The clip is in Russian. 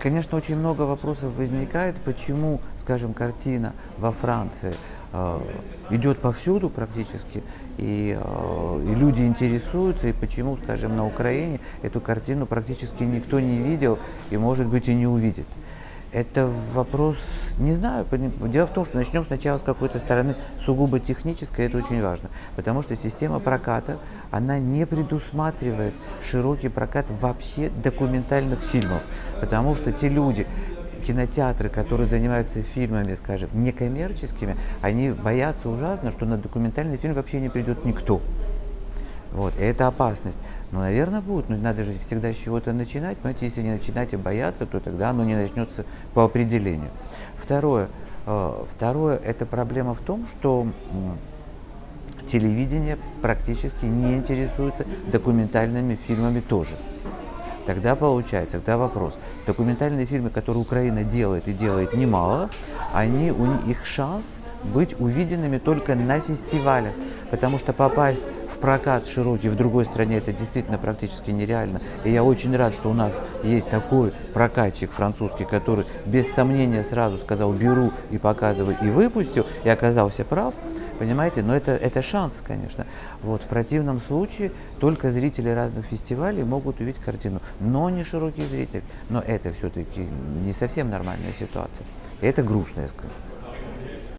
Конечно, очень много вопросов возникает, почему, скажем, картина во Франции э, идет повсюду практически, и, э, и люди интересуются, и почему, скажем, на Украине эту картину практически никто не видел и, может быть, и не увидит. Это вопрос, не знаю, дело в том, что начнем сначала с какой-то стороны сугубо технической, это очень важно, потому что система проката, она не предусматривает широкий прокат вообще документальных фильмов, потому что те люди, кинотеатры, которые занимаются фильмами, скажем, некоммерческими, они боятся ужасно, что на документальный фильм вообще не придет никто. Вот, и это опасность. Ну, наверное, будет, но надо же всегда с чего-то начинать. Понимаете, если не начинать и бояться, то тогда оно не начнется по определению. Второе, э, второе это проблема в том, что телевидение практически не интересуется документальными фильмами тоже. Тогда получается, тогда вопрос. Документальные фильмы, которые Украина делает и делает немало, они, у них шанс быть увиденными только на фестивалях, потому что попасть прокат широкий в другой стране это действительно практически нереально. И я очень рад, что у нас есть такой прокатчик французский, который без сомнения сразу сказал беру и показываю и выпустил, и оказался прав. Понимаете, но это, это шанс, конечно. Вот, в противном случае только зрители разных фестивалей могут увидеть картину, но не широкий зритель. Но это все-таки не совсем нормальная ситуация. Это грустно, я скажу.